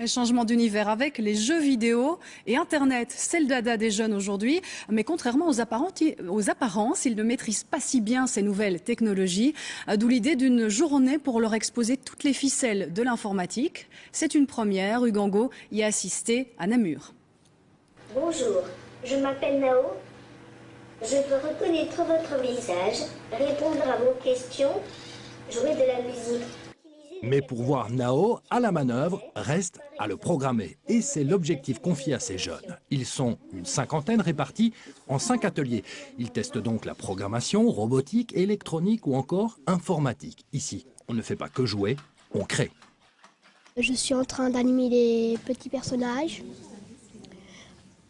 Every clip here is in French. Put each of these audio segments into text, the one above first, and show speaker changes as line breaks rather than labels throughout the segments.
Les changements d'univers avec les jeux vidéo et Internet, c'est le dada des jeunes aujourd'hui. Mais contrairement aux apparences, ils ne maîtrisent pas si bien ces nouvelles technologies. D'où l'idée d'une journée pour leur exposer toutes les ficelles de l'informatique. C'est une première. Ugango y a assisté à Namur.
Bonjour, je m'appelle Nao. Je veux reconnaître votre visage, répondre à vos questions, jouer de la musique.
Mais pour voir Nao à la manœuvre, reste à le programmer. Et c'est l'objectif confié à ces jeunes. Ils sont une cinquantaine répartis en cinq ateliers. Ils testent donc la programmation, robotique, électronique ou encore informatique. Ici, on ne fait pas que jouer, on crée.
Je suis en train d'animer des petits personnages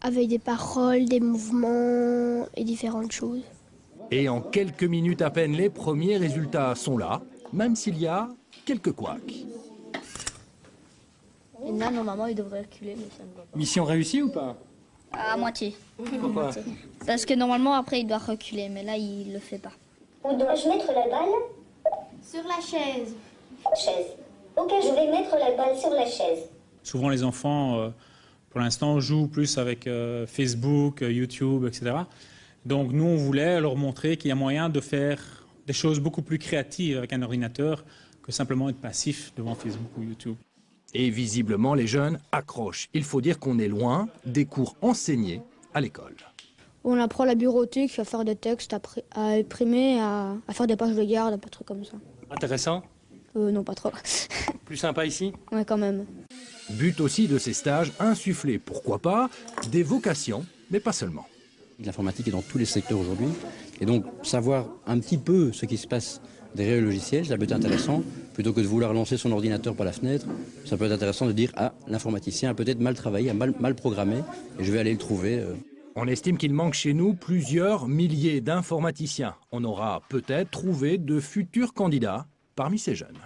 avec des paroles, des mouvements et différentes choses.
Et en quelques minutes à peine, les premiers résultats sont là, même s'il y a quelques couacs.
Et là, normalement, il devrait reculer, mais ça ne va pas.
Mission réussie ou pas
À moitié.
Pourquoi
Parce que normalement, après, il doit reculer, mais là, il le fait pas.
Où dois-je mettre la balle
Sur la chaise.
Chaise. Ok, je vais mettre la balle sur la chaise.
Souvent, les enfants, euh, pour l'instant, jouent plus avec euh, Facebook, euh, YouTube, etc. Donc, nous, on voulait leur montrer qu'il y a moyen de faire des choses beaucoup plus créatives avec un ordinateur que simplement être passif devant Facebook ou YouTube.
Et visiblement, les jeunes accrochent. Il faut dire qu'on est loin des cours enseignés à l'école.
On apprend la bureautique, à faire des textes, à, imprimer, à, à faire des pages de garde, des trucs comme ça.
Intéressant
Euh, non, pas trop.
Plus sympa ici?
Ouais, quand même.
But aussi de ces stages, insuffler, pourquoi pas, des vocations, mais pas seulement.
L'informatique est dans tous les secteurs aujourd'hui. Et donc, savoir un petit peu ce qui se passe derrière le logiciel, ça peut être intéressant. Plutôt que de vouloir lancer son ordinateur par la fenêtre, ça peut être intéressant de dire Ah, l'informaticien a peut-être mal travaillé, a mal, mal programmé, et je vais aller le trouver. euh.
On estime qu'il manque chez nous plusieurs milliers d'informaticiens. On aura peut-être trouvé de futurs candidats parmi ces jeunes.